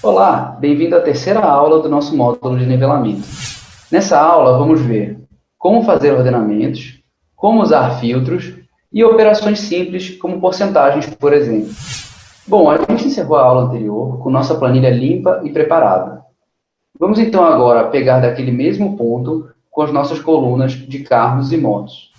Olá, bem-vindo à terceira aula do nosso módulo de nivelamento. Nessa aula, vamos ver como fazer ordenamentos, como usar filtros e operações simples, como porcentagens, por exemplo. Bom, a gente encerrou a aula anterior com nossa planilha limpa e preparada. Vamos então agora pegar daquele mesmo ponto com as nossas colunas de carros e motos.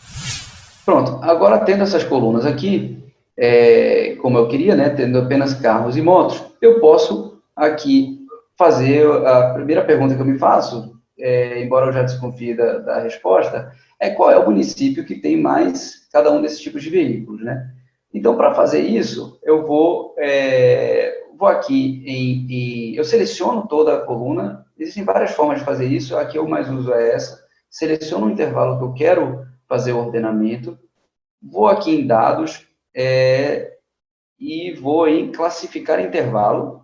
Pronto, agora tendo essas colunas aqui, é, como eu queria, né, tendo apenas carros e motos, eu posso aqui fazer a primeira pergunta que eu me faço, é, embora eu já desconfie da, da, resposta, é qual é o município que tem mais cada um desses tipos de veículos, né? Então, para fazer isso, eu vou, é, vou aqui em, em, Eu seleciono toda a coluna, existem várias formas de fazer isso, aqui eu mais uso é essa, seleciono o intervalo que eu quero fazer o ordenamento, vou aqui em dados, é, e vou em classificar intervalo,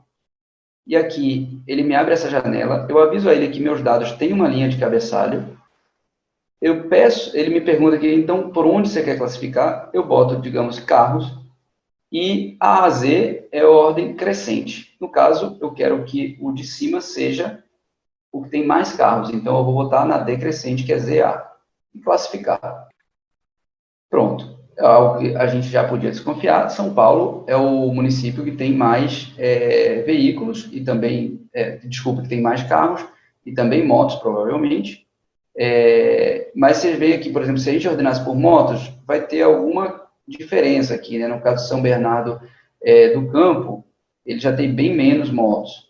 e aqui ele me abre essa janela, eu aviso a ele que meus dados têm uma linha de cabeçalho, eu peço, ele me pergunta aqui, então, por onde você quer classificar? Eu boto, digamos, carros, e A a Z é ordem crescente. No caso, eu quero que o de cima seja o que tem mais carros, então eu vou botar na decrescente, que é ZA, e classificar. Pronto algo que a gente já podia desconfiar, São Paulo é o município que tem mais é, veículos e também, é, desculpa, que tem mais carros e também motos, provavelmente. É, mas você vê aqui, por exemplo, se a gente ordenasse por motos, vai ter alguma diferença aqui, né? No caso de São Bernardo é, do Campo, ele já tem bem menos motos.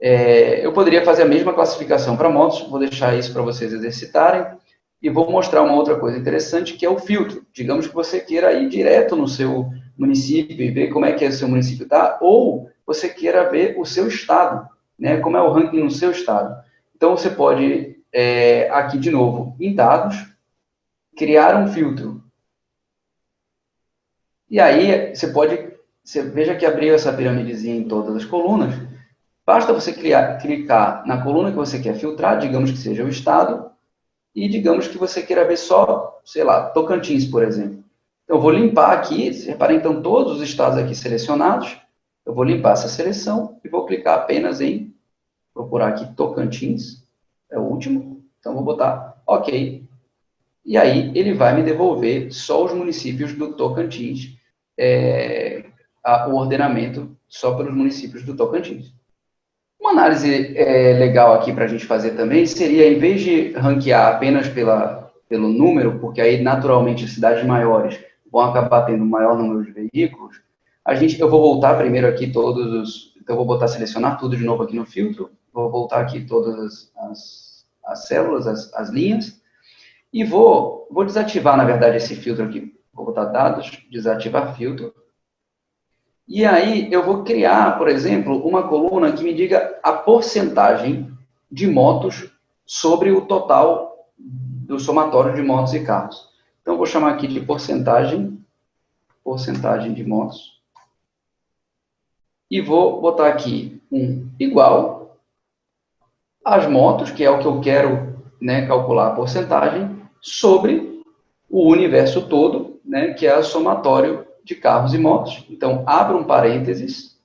É, eu poderia fazer a mesma classificação para motos, vou deixar isso para vocês exercitarem. E vou mostrar uma outra coisa interessante, que é o filtro. Digamos que você queira ir direto no seu município e ver como é que é o seu município está, ou você queira ver o seu estado, né, como é o ranking no seu estado. Então, você pode, é, aqui de novo, em dados, criar um filtro. E aí, você pode, você veja que abriu essa piramidezinha em todas as colunas, basta você criar, clicar na coluna que você quer filtrar, digamos que seja o estado, e digamos que você queira ver só, sei lá, Tocantins, por exemplo. Eu vou limpar aqui, reparem então todos os estados aqui selecionados, eu vou limpar essa seleção e vou clicar apenas em, procurar aqui Tocantins, é o último, então vou botar OK. E aí ele vai me devolver só os municípios do Tocantins, é, a, o ordenamento só pelos municípios do Tocantins. Uma análise é, legal aqui para a gente fazer também seria, em vez de ranquear apenas pela, pelo número, porque aí naturalmente cidades maiores vão acabar tendo maior número de veículos, a gente, eu vou voltar primeiro aqui todos os, então eu vou botar selecionar tudo de novo aqui no filtro, vou voltar aqui todas as, as, as células, as, as linhas, e vou, vou desativar, na verdade, esse filtro aqui. Vou botar dados, desativar filtro, e aí eu vou criar, por exemplo, uma coluna que me diga a porcentagem de motos sobre o total do somatório de motos e carros. Então, vou chamar aqui de porcentagem, porcentagem de motos. E vou botar aqui um igual às motos, que é o que eu quero né, calcular a porcentagem, sobre o universo todo, né, que é o somatório de carros e motos. Então, abro um parênteses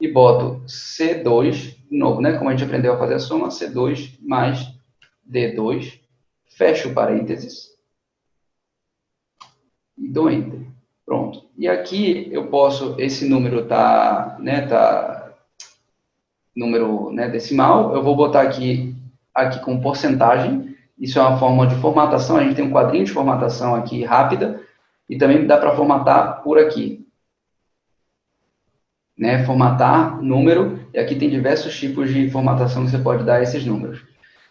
e boto C2, de novo, né? Como a gente aprendeu a fazer a soma, C2 mais D2, fecho o parênteses e dou Enter. Pronto. E aqui eu posso, esse número tá, né, tá número né, decimal, eu vou botar aqui, aqui com porcentagem, isso é uma forma de formatação, a gente tem um quadrinho de formatação aqui rápida, e também dá para formatar por aqui. Né? Formatar número, e aqui tem diversos tipos de formatação que você pode dar a esses números.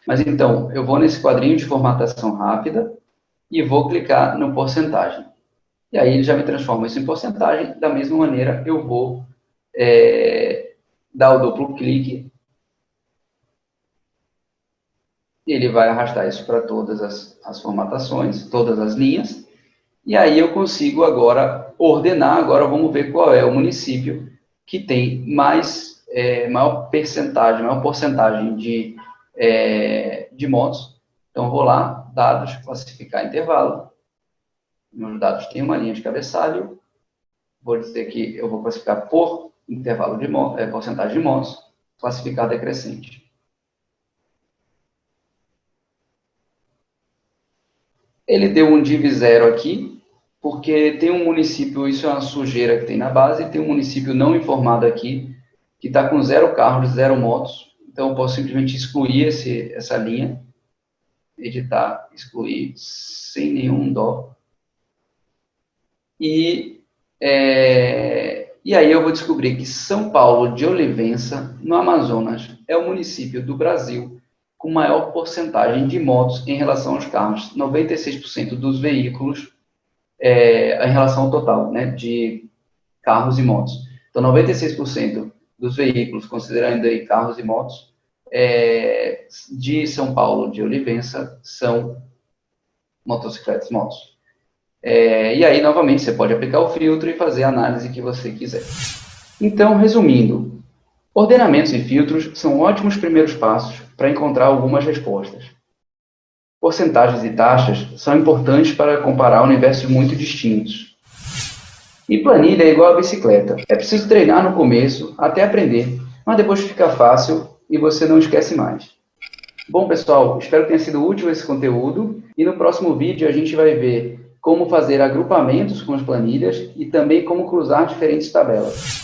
Mas então, eu vou nesse quadrinho de formatação rápida e vou clicar no porcentagem. E aí ele já me transforma isso em porcentagem. Da mesma maneira, eu vou é, dar o duplo clique. Ele vai arrastar isso para todas as, as formatações, todas as linhas. E aí eu consigo agora ordenar, agora vamos ver qual é o município que tem mais, é, maior percentagem, maior porcentagem de é, de motos. Então, vou lá, dados, classificar intervalo. Meus dados têm uma linha de cabeçalho. Vou dizer que eu vou classificar por intervalo de é, porcentagem de motos, classificar decrescente. Ele deu um div zero aqui, porque tem um município, isso é uma sujeira que tem na base, tem um município não informado aqui, que está com zero carros, zero motos, então eu posso simplesmente excluir esse, essa linha, editar, excluir, sem nenhum dó. E, é, e aí eu vou descobrir que São Paulo de Olivença, no Amazonas, é o município do Brasil com maior porcentagem de motos em relação aos carros, 96% dos veículos é, em relação ao total né, de carros e motos. Então, 96% dos veículos, considerando aí carros e motos, é, de São Paulo, de Olivença, são motocicletas, motos. É, e aí, novamente, você pode aplicar o filtro e fazer a análise que você quiser. Então, resumindo, ordenamentos e filtros são ótimos primeiros passos para encontrar algumas respostas. Porcentagens e taxas são importantes para comparar universos muito distintos. E planilha é igual a bicicleta. É preciso treinar no começo, até aprender, mas depois fica fácil e você não esquece mais. Bom, pessoal, espero que tenha sido útil esse conteúdo e no próximo vídeo a gente vai ver como fazer agrupamentos com as planilhas e também como cruzar diferentes tabelas.